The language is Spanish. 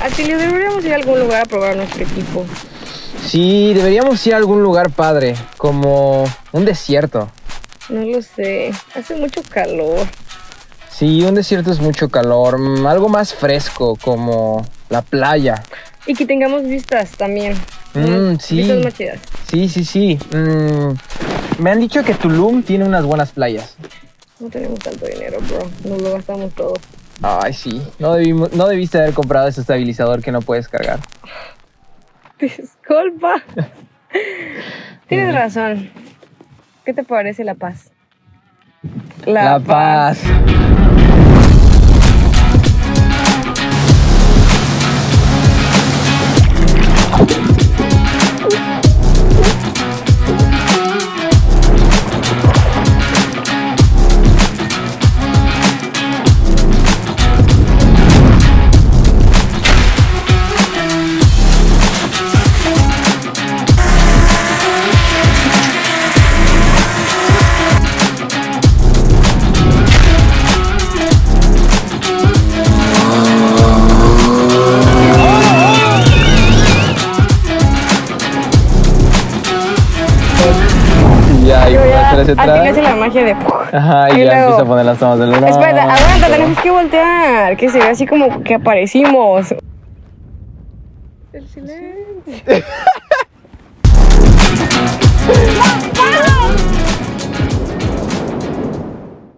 Atilio, deberíamos ir a algún lugar a probar nuestro equipo. Sí, deberíamos ir a algún lugar padre, como un desierto. No lo sé, hace mucho calor. Sí, un desierto es mucho calor, mm, algo más fresco, como la playa. Y que tengamos vistas también. Mm, sí. Vistas más chidas. Sí, sí, sí. Mm, me han dicho que Tulum tiene unas buenas playas. No tenemos tanto dinero, bro. Nos lo gastamos todo. Ay, sí. No, debimos- no debiste haber comprado ese estabilizador que no puedes cargar. Disculpa. Tienes razón. ¿Qué te parece La Paz? La paz. Ya, y Yo por ya, atrás se a ti le hace trae. la magia de... Ajá, y Y ya luego- empieza a poner las tomas del luna. Espera, aguanta, tenemos que voltear. Que se ve así como que aparecimos. El silencio.